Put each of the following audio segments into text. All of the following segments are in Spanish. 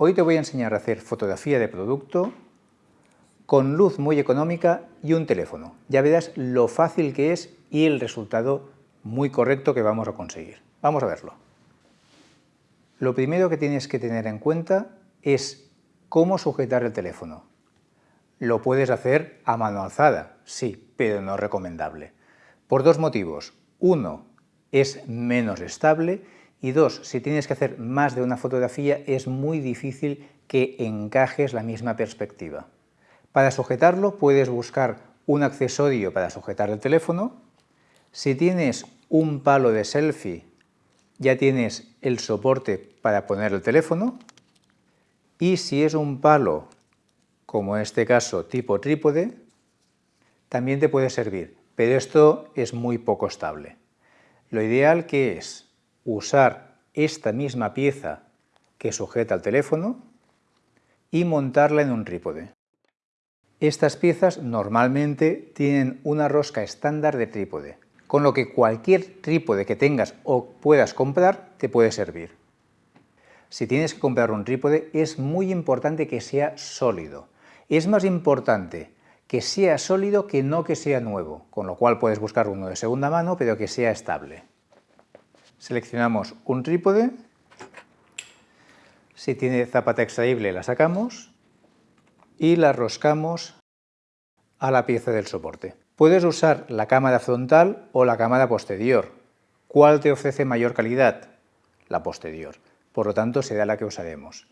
Hoy te voy a enseñar a hacer fotografía de producto con luz muy económica y un teléfono. Ya verás lo fácil que es y el resultado muy correcto que vamos a conseguir. Vamos a verlo. Lo primero que tienes que tener en cuenta es cómo sujetar el teléfono. Lo puedes hacer a mano alzada, sí, pero no recomendable. Por dos motivos. Uno, es menos estable y dos, si tienes que hacer más de una fotografía es muy difícil que encajes la misma perspectiva. Para sujetarlo puedes buscar un accesorio para sujetar el teléfono. Si tienes un palo de selfie ya tienes el soporte para poner el teléfono y si es un palo, como en este caso tipo trípode, también te puede servir, pero esto es muy poco estable. Lo ideal que es usar esta misma pieza que sujeta el teléfono y montarla en un trípode. Estas piezas normalmente tienen una rosca estándar de trípode, con lo que cualquier trípode que tengas o puedas comprar te puede servir. Si tienes que comprar un trípode es muy importante que sea sólido. Es más importante que sea sólido que no que sea nuevo, con lo cual puedes buscar uno de segunda mano pero que sea estable. Seleccionamos un trípode, si tiene zapata extraíble la sacamos y la roscamos a la pieza del soporte. Puedes usar la cámara frontal o la cámara posterior. ¿Cuál te ofrece mayor calidad? La posterior. Por lo tanto, será la que usaremos.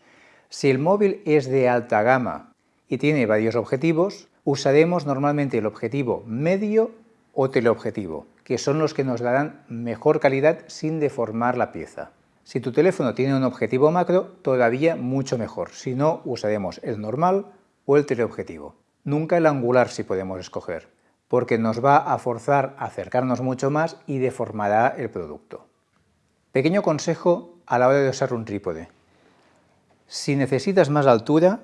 Si el móvil es de alta gama y tiene varios objetivos, usaremos normalmente el objetivo medio o teleobjetivo, que son los que nos darán mejor calidad sin deformar la pieza. Si tu teléfono tiene un objetivo macro, todavía mucho mejor, si no usaremos el normal o el teleobjetivo. Nunca el angular si podemos escoger, porque nos va a forzar a acercarnos mucho más y deformará el producto. Pequeño consejo a la hora de usar un trípode. Si necesitas más altura,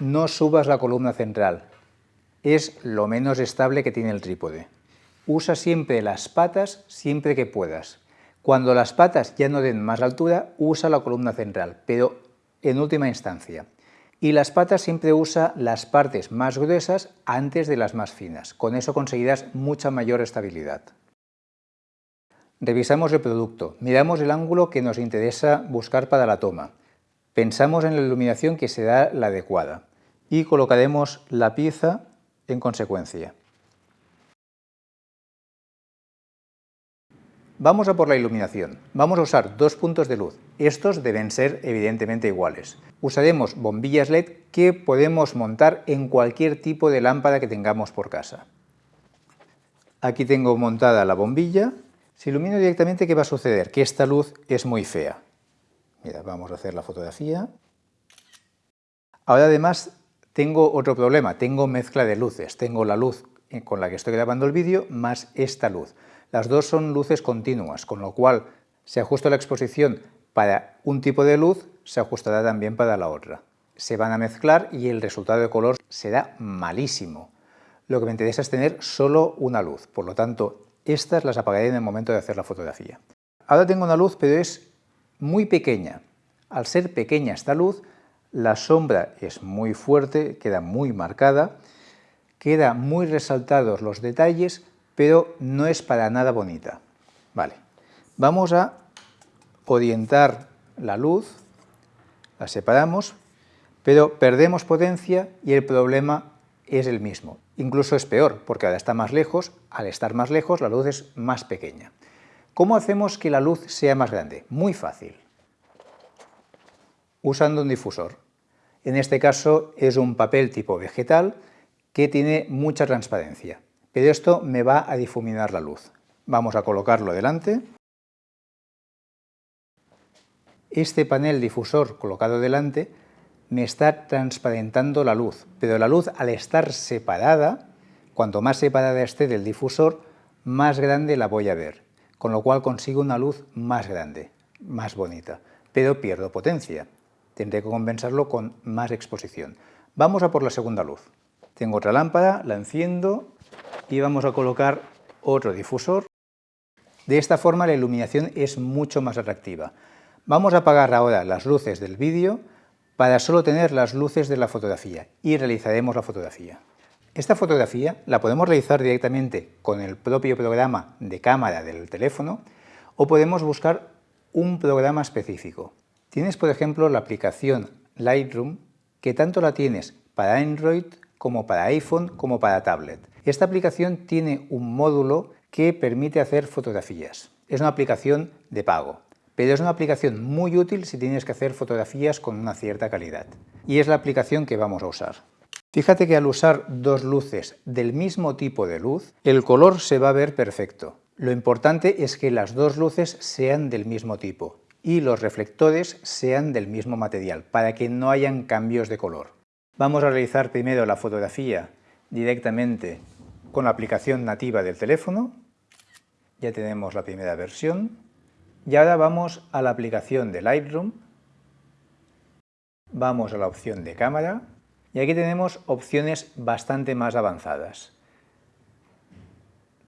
no subas la columna central. Es lo menos estable que tiene el trípode. Usa siempre las patas siempre que puedas. Cuando las patas ya no den más altura, usa la columna central, pero en última instancia. Y las patas siempre usa las partes más gruesas antes de las más finas. Con eso conseguirás mucha mayor estabilidad. Revisamos el producto, miramos el ángulo que nos interesa buscar para la toma. Pensamos en la iluminación que será la adecuada y colocaremos la pieza en consecuencia. Vamos a por la iluminación. Vamos a usar dos puntos de luz. Estos deben ser evidentemente iguales. Usaremos bombillas LED que podemos montar en cualquier tipo de lámpara que tengamos por casa. Aquí tengo montada la bombilla. Si ilumino directamente, ¿qué va a suceder? Que esta luz es muy fea. Mira, vamos a hacer la fotografía. Ahora además tengo otro problema, tengo mezcla de luces. Tengo la luz con la que estoy grabando el vídeo más esta luz. Las dos son luces continuas, con lo cual se ajusta la exposición para un tipo de luz, se ajustará también para la otra. Se van a mezclar y el resultado de color será malísimo. Lo que me interesa es tener solo una luz, por lo tanto, estas las apagaré en el momento de hacer la fotografía. Ahora tengo una luz, pero es muy pequeña. Al ser pequeña esta luz, la sombra es muy fuerte, queda muy marcada, queda muy resaltados los detalles, pero no es para nada bonita. Vale, vamos a orientar la luz, la separamos, pero perdemos potencia y el problema es el mismo. Incluso es peor, porque ahora está más lejos, al estar más lejos la luz es más pequeña. ¿Cómo hacemos que la luz sea más grande? Muy fácil. Usando un difusor. En este caso es un papel tipo vegetal que tiene mucha transparencia pero esto me va a difuminar la luz. Vamos a colocarlo delante. Este panel difusor colocado delante me está transparentando la luz, pero la luz al estar separada, cuanto más separada esté del difusor, más grande la voy a ver, con lo cual consigo una luz más grande, más bonita, pero pierdo potencia. Tendré que compensarlo con más exposición. Vamos a por la segunda luz. Tengo otra lámpara, la enciendo y vamos a colocar otro difusor. De esta forma la iluminación es mucho más atractiva. Vamos a apagar ahora las luces del vídeo para solo tener las luces de la fotografía y realizaremos la fotografía. Esta fotografía la podemos realizar directamente con el propio programa de cámara del teléfono o podemos buscar un programa específico. Tienes, por ejemplo, la aplicación Lightroom, que tanto la tienes para Android como para iPhone como para tablet. Esta aplicación tiene un módulo que permite hacer fotografías. Es una aplicación de pago, pero es una aplicación muy útil si tienes que hacer fotografías con una cierta calidad. Y es la aplicación que vamos a usar. Fíjate que al usar dos luces del mismo tipo de luz, el color se va a ver perfecto. Lo importante es que las dos luces sean del mismo tipo y los reflectores sean del mismo material, para que no hayan cambios de color. Vamos a realizar primero la fotografía directamente con la aplicación nativa del teléfono. Ya tenemos la primera versión. Y ahora vamos a la aplicación de Lightroom. Vamos a la opción de cámara. Y aquí tenemos opciones bastante más avanzadas.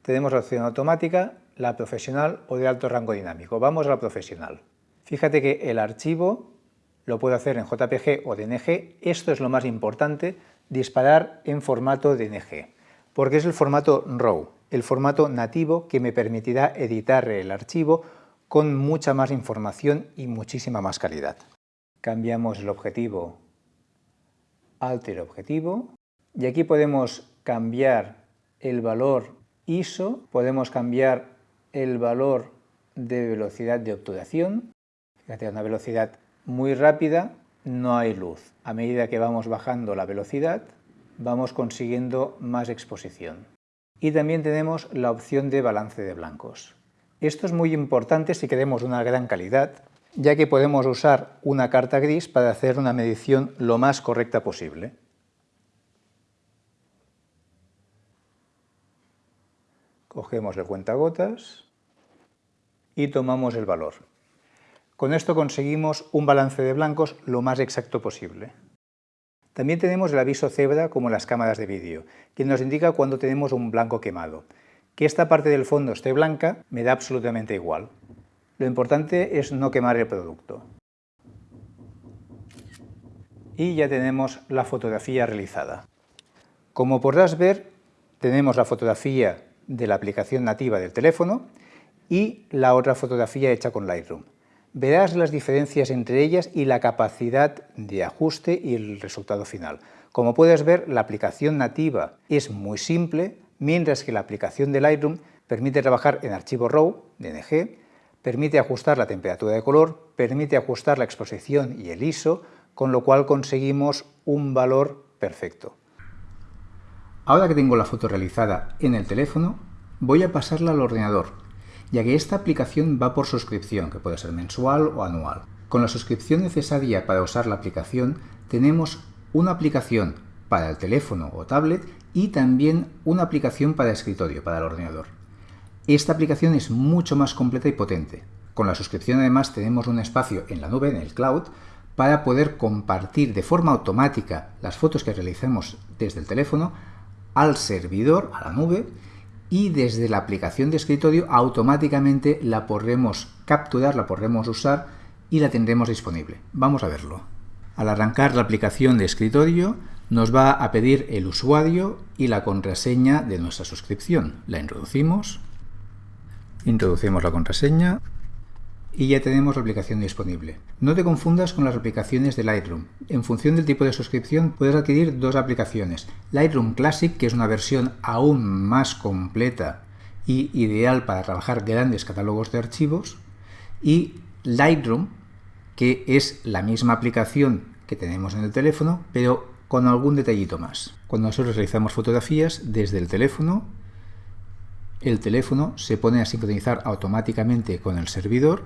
Tenemos la opción automática, la profesional o de alto rango dinámico. Vamos a la profesional. Fíjate que el archivo lo puedo hacer en JPG o DNG. Esto es lo más importante, disparar en formato DNG, porque es el formato RAW, el formato nativo que me permitirá editar el archivo con mucha más información y muchísima más calidad. Cambiamos el objetivo Alter Objetivo y aquí podemos cambiar el valor ISO, podemos cambiar el valor de velocidad de obturación, fíjate, una velocidad muy rápida no hay luz. A medida que vamos bajando la velocidad, vamos consiguiendo más exposición. Y también tenemos la opción de balance de blancos. Esto es muy importante si queremos una gran calidad, ya que podemos usar una carta gris para hacer una medición lo más correcta posible. Cogemos el cuentagotas y tomamos el valor. Con esto conseguimos un balance de blancos lo más exacto posible. También tenemos el aviso cebra como las cámaras de vídeo, que nos indica cuando tenemos un blanco quemado. Que esta parte del fondo esté blanca me da absolutamente igual. Lo importante es no quemar el producto. Y ya tenemos la fotografía realizada. Como podrás ver, tenemos la fotografía de la aplicación nativa del teléfono y la otra fotografía hecha con Lightroom verás las diferencias entre ellas y la capacidad de ajuste y el resultado final. Como puedes ver, la aplicación nativa es muy simple, mientras que la aplicación de Lightroom permite trabajar en archivo RAW, DNG, permite ajustar la temperatura de color, permite ajustar la exposición y el ISO, con lo cual conseguimos un valor perfecto. Ahora que tengo la foto realizada en el teléfono, voy a pasarla al ordenador ya que esta aplicación va por suscripción, que puede ser mensual o anual. Con la suscripción necesaria para usar la aplicación, tenemos una aplicación para el teléfono o tablet y también una aplicación para escritorio, para el ordenador. Esta aplicación es mucho más completa y potente. Con la suscripción además tenemos un espacio en la nube, en el cloud, para poder compartir de forma automática las fotos que realicemos desde el teléfono al servidor, a la nube, y desde la aplicación de escritorio automáticamente la podremos capturar, la podremos usar y la tendremos disponible. Vamos a verlo. Al arrancar la aplicación de escritorio nos va a pedir el usuario y la contraseña de nuestra suscripción. La introducimos, introducimos la contraseña y ya tenemos la aplicación disponible. No te confundas con las aplicaciones de Lightroom. En función del tipo de suscripción puedes adquirir dos aplicaciones. Lightroom Classic, que es una versión aún más completa y ideal para trabajar grandes catálogos de archivos, y Lightroom, que es la misma aplicación que tenemos en el teléfono, pero con algún detallito más. Cuando nosotros realizamos fotografías desde el teléfono, el teléfono se pone a sincronizar automáticamente con el servidor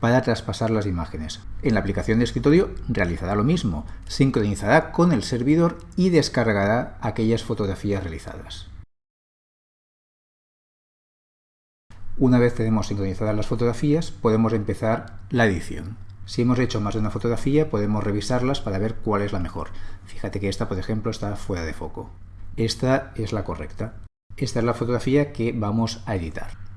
para traspasar las imágenes. En la aplicación de escritorio realizará lo mismo, sincronizará con el servidor y descargará aquellas fotografías realizadas. Una vez tenemos sincronizadas las fotografías, podemos empezar la edición. Si hemos hecho más de una fotografía, podemos revisarlas para ver cuál es la mejor. Fíjate que esta, por ejemplo, está fuera de foco. Esta es la correcta. Esta es la fotografía que vamos a editar.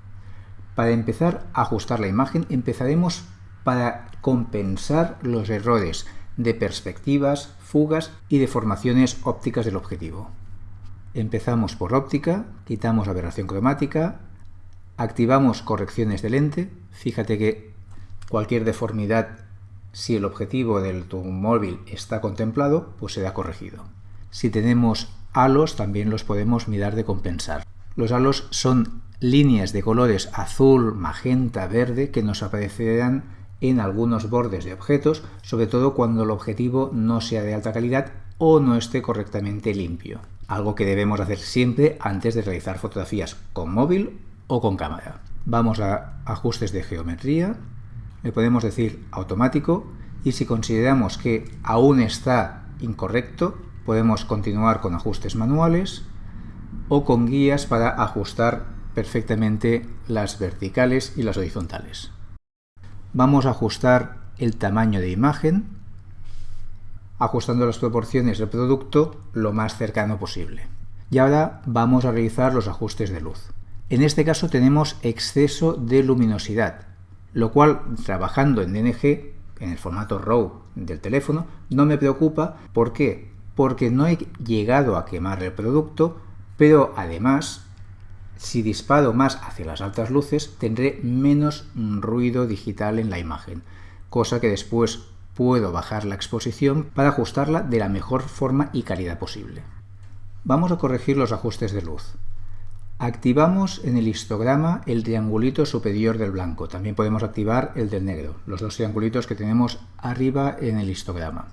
Para empezar a ajustar la imagen empezaremos para compensar los errores de perspectivas, fugas y deformaciones ópticas del objetivo. Empezamos por óptica, quitamos aberración cromática, activamos correcciones de lente, fíjate que cualquier deformidad, si el objetivo del tu móvil está contemplado, pues será corregido. Si tenemos halos, también los podemos mirar de compensar. Los halos son líneas de colores azul, magenta, verde que nos aparecerán en algunos bordes de objetos, sobre todo cuando el objetivo no sea de alta calidad o no esté correctamente limpio algo que debemos hacer siempre antes de realizar fotografías con móvil o con cámara. Vamos a ajustes de geometría, le podemos decir automático y si consideramos que aún está incorrecto, podemos continuar con ajustes manuales o con guías para ajustar perfectamente las verticales y las horizontales. Vamos a ajustar el tamaño de imagen ajustando las proporciones del producto lo más cercano posible. Y ahora vamos a realizar los ajustes de luz. En este caso tenemos exceso de luminosidad, lo cual trabajando en DNG, en el formato RAW del teléfono, no me preocupa. ¿Por qué? Porque no he llegado a quemar el producto, pero además, si disparo más hacia las altas luces, tendré menos ruido digital en la imagen, cosa que después puedo bajar la exposición para ajustarla de la mejor forma y calidad posible. Vamos a corregir los ajustes de luz. Activamos en el histograma el triangulito superior del blanco. También podemos activar el del negro, los dos triangulitos que tenemos arriba en el histograma.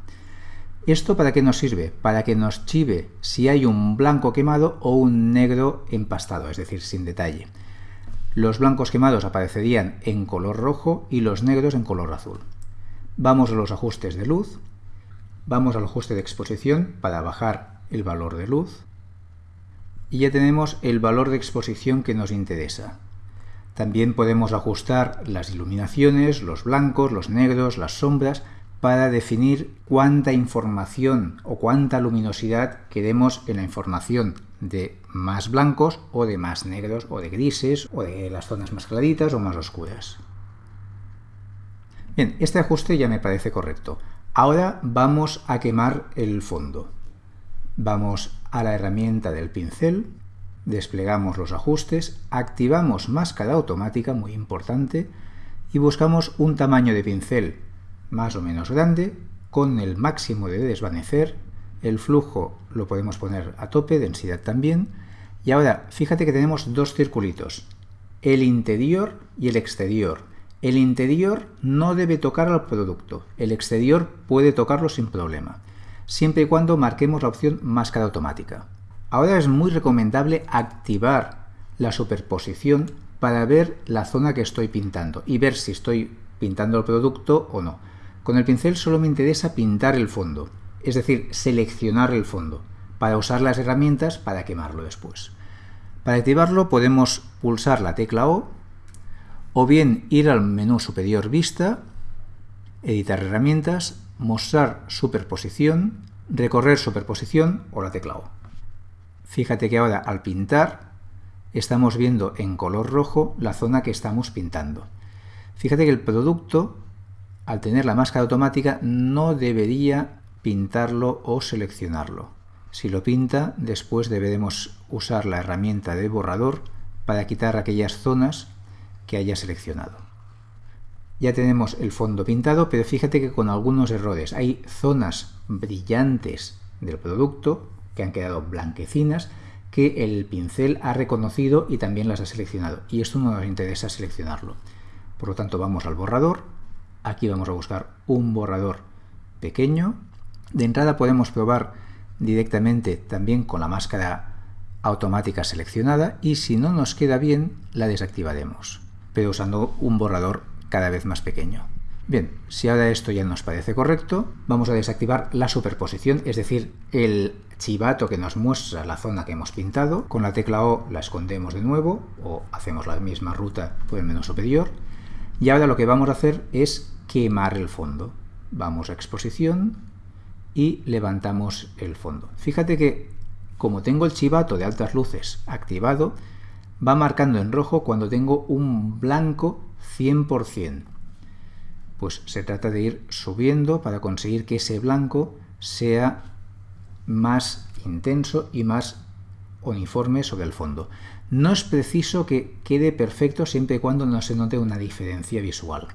¿Esto para qué nos sirve? Para que nos chive si hay un blanco quemado o un negro empastado, es decir, sin detalle. Los blancos quemados aparecerían en color rojo y los negros en color azul. Vamos a los ajustes de luz, vamos al ajuste de exposición para bajar el valor de luz y ya tenemos el valor de exposición que nos interesa. También podemos ajustar las iluminaciones, los blancos, los negros, las sombras, para definir cuánta información o cuánta luminosidad queremos en la información de más blancos o de más negros o de grises o de las zonas más claritas o más oscuras. Bien, este ajuste ya me parece correcto. Ahora vamos a quemar el fondo. Vamos a la herramienta del pincel, desplegamos los ajustes, activamos máscara automática, muy importante, y buscamos un tamaño de pincel más o menos grande, con el máximo de desvanecer, el flujo lo podemos poner a tope, densidad también, y ahora fíjate que tenemos dos circulitos, el interior y el exterior. El interior no debe tocar al producto, el exterior puede tocarlo sin problema, siempre y cuando marquemos la opción máscara automática. Ahora es muy recomendable activar la superposición para ver la zona que estoy pintando y ver si estoy pintando el producto o no. Con el pincel solo me interesa pintar el fondo, es decir, seleccionar el fondo, para usar las herramientas para quemarlo después. Para activarlo podemos pulsar la tecla O o bien ir al menú superior Vista, editar herramientas, mostrar superposición, recorrer superposición o la tecla O. Fíjate que ahora al pintar estamos viendo en color rojo la zona que estamos pintando. Fíjate que el producto, al tener la máscara automática, no debería pintarlo o seleccionarlo. Si lo pinta, después deberemos usar la herramienta de borrador para quitar aquellas zonas que haya seleccionado. Ya tenemos el fondo pintado, pero fíjate que con algunos errores. Hay zonas brillantes del producto que han quedado blanquecinas que el pincel ha reconocido y también las ha seleccionado. Y esto no nos interesa seleccionarlo. Por lo tanto, vamos al borrador. Aquí vamos a buscar un borrador pequeño. De entrada podemos probar directamente también con la máscara automática seleccionada y si no nos queda bien, la desactivaremos pero usando un borrador cada vez más pequeño. Bien, si ahora esto ya nos parece correcto, vamos a desactivar la superposición, es decir, el chivato que nos muestra la zona que hemos pintado. Con la tecla O la escondemos de nuevo o hacemos la misma ruta por el menú superior. Y ahora lo que vamos a hacer es quemar el fondo. Vamos a exposición y levantamos el fondo. Fíjate que como tengo el chivato de altas luces activado, va marcando en rojo cuando tengo un blanco 100%. Pues se trata de ir subiendo para conseguir que ese blanco sea más intenso y más uniforme sobre el fondo. No es preciso que quede perfecto siempre y cuando no se note una diferencia visual.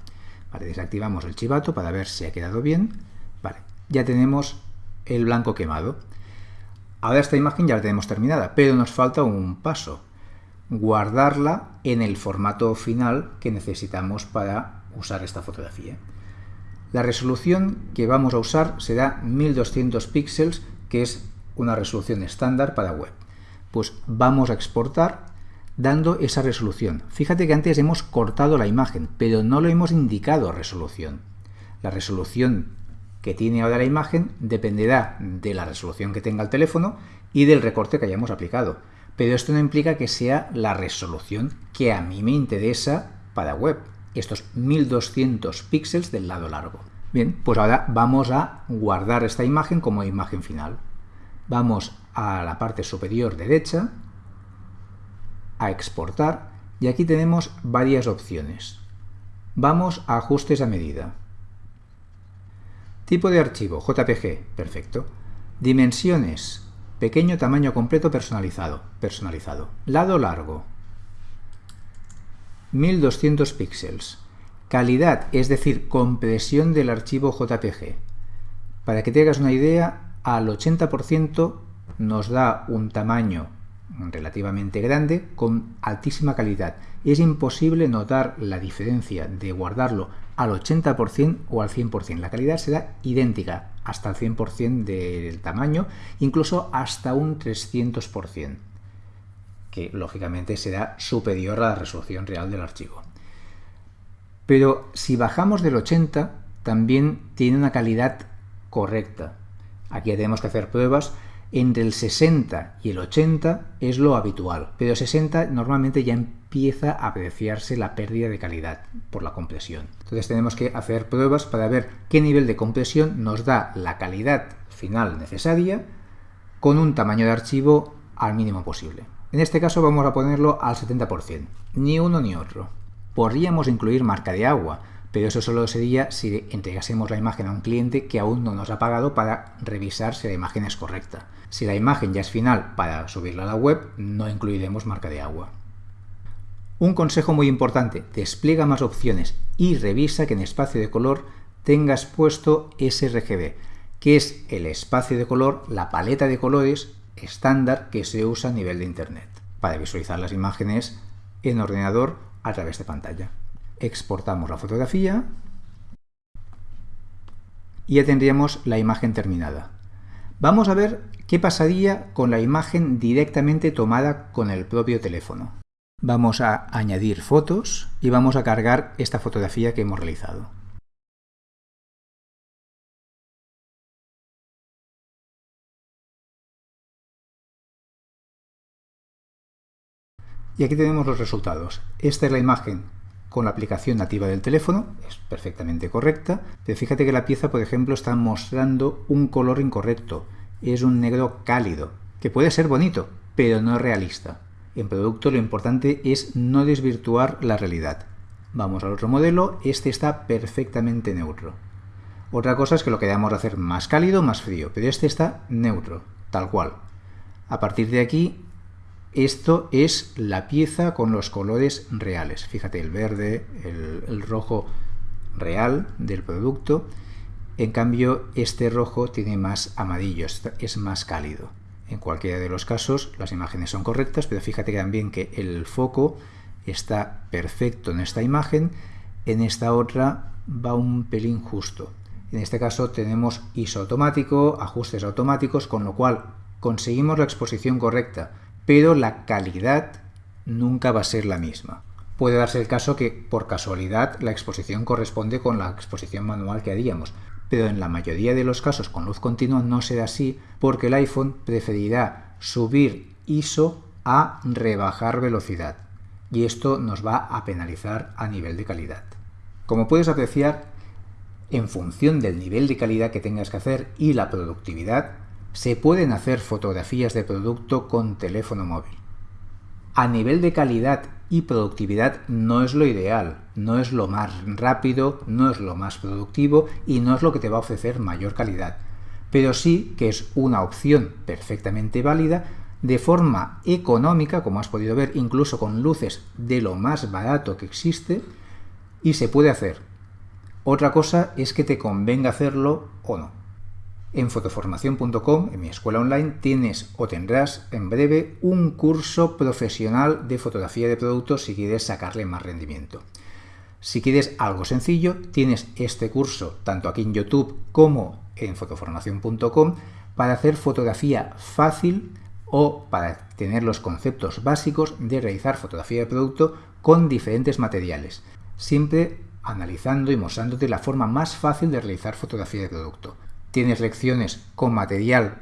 Desactivamos el chivato para ver si ha quedado bien. Vale, ya tenemos el blanco quemado. Ahora esta imagen ya la tenemos terminada, pero nos falta un paso. Guardarla en el formato final que necesitamos para usar esta fotografía. La resolución que vamos a usar será 1200 píxeles, que es una resolución estándar para web. Pues vamos a exportar dando esa resolución. Fíjate que antes hemos cortado la imagen, pero no lo hemos indicado resolución. La resolución que tiene ahora la imagen dependerá de la resolución que tenga el teléfono y del recorte que hayamos aplicado. Pero esto no implica que sea la resolución que a mí me interesa para web estos 1200 píxeles del lado largo. Bien, pues ahora vamos a guardar esta imagen como imagen final. Vamos a la parte superior derecha, a exportar, y aquí tenemos varias opciones. Vamos a ajustes a medida. Tipo de archivo, JPG, perfecto. Dimensiones, pequeño tamaño completo personalizado, personalizado. Lado largo, 1200 píxeles. Calidad, es decir, compresión del archivo JPG. Para que te hagas una idea, al 80% nos da un tamaño relativamente grande con altísima calidad. Es imposible notar la diferencia de guardarlo al 80% o al 100%. La calidad será idéntica hasta el 100% del tamaño, incluso hasta un 300% que lógicamente será superior a la resolución real del archivo. Pero si bajamos del 80, también tiene una calidad correcta. Aquí tenemos que hacer pruebas. Entre el 60 y el 80 es lo habitual, pero 60 normalmente ya empieza a apreciarse la pérdida de calidad por la compresión. Entonces tenemos que hacer pruebas para ver qué nivel de compresión nos da la calidad final necesaria con un tamaño de archivo al mínimo posible. En este caso vamos a ponerlo al 70%, ni uno ni otro. Podríamos incluir marca de agua, pero eso solo sería si entregásemos la imagen a un cliente que aún no nos ha pagado para revisar si la imagen es correcta. Si la imagen ya es final para subirla a la web, no incluiremos marca de agua. Un consejo muy importante, despliega más opciones y revisa que en espacio de color tengas puesto sRGB, que es el espacio de color, la paleta de colores estándar que se usa a nivel de Internet para visualizar las imágenes en ordenador a través de pantalla. Exportamos la fotografía y ya tendríamos la imagen terminada. Vamos a ver qué pasaría con la imagen directamente tomada con el propio teléfono. Vamos a añadir fotos y vamos a cargar esta fotografía que hemos realizado. Y aquí tenemos los resultados. Esta es la imagen con la aplicación nativa del teléfono, es perfectamente correcta, pero fíjate que la pieza, por ejemplo, está mostrando un color incorrecto. Es un negro cálido, que puede ser bonito, pero no realista. En producto lo importante es no desvirtuar la realidad. Vamos al otro modelo, este está perfectamente neutro. Otra cosa es que lo queramos hacer más cálido más frío, pero este está neutro, tal cual. A partir de aquí esto es la pieza con los colores reales. Fíjate, el verde, el, rojo real del producto. En cambio, este rojo tiene más amarillo, es más cálido. En cualquiera de los casos, las imágenes son correctas, pero fíjate también que el foco está perfecto en esta imagen, en esta otra va un pelín justo. En este caso tenemos ISO automático, ajustes automáticos, con lo cual conseguimos la exposición correcta, pero la calidad nunca va a ser la misma. Puede darse el caso que por casualidad la exposición corresponde con la exposición manual que haríamos, pero en la mayoría de los casos con luz continua no será así porque el iPhone preferirá subir ISO a rebajar velocidad y esto nos va a penalizar a nivel de calidad. Como puedes apreciar, en función del nivel de calidad que tengas que hacer y la productividad, se pueden hacer fotografías de producto con teléfono móvil. A nivel de calidad y productividad no es lo ideal, no es lo más rápido, no es lo más productivo y no es lo que te va a ofrecer mayor calidad. Pero sí que es una opción perfectamente válida de forma económica, como has podido ver, incluso con luces de lo más barato que existe, y se puede hacer. Otra cosa es que te convenga hacerlo o no. En fotoformación.com, en mi escuela online, tienes o tendrás en breve un curso profesional de fotografía de productos si quieres sacarle más rendimiento. Si quieres algo sencillo, tienes este curso tanto aquí en YouTube como en fotoformación.com para hacer fotografía fácil o para tener los conceptos básicos de realizar fotografía de producto con diferentes materiales, siempre analizando y mostrándote la forma más fácil de realizar fotografía de producto. Tienes lecciones con material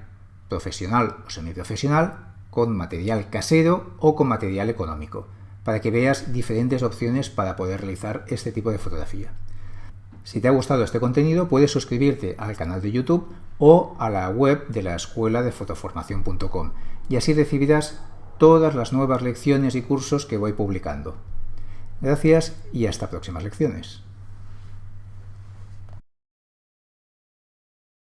profesional o semiprofesional, con material casero o con material económico, para que veas diferentes opciones para poder realizar este tipo de fotografía. Si te ha gustado este contenido, puedes suscribirte al canal de YouTube o a la web de la escuela de fotoformación.com y así recibirás todas las nuevas lecciones y cursos que voy publicando. Gracias y hasta próximas lecciones.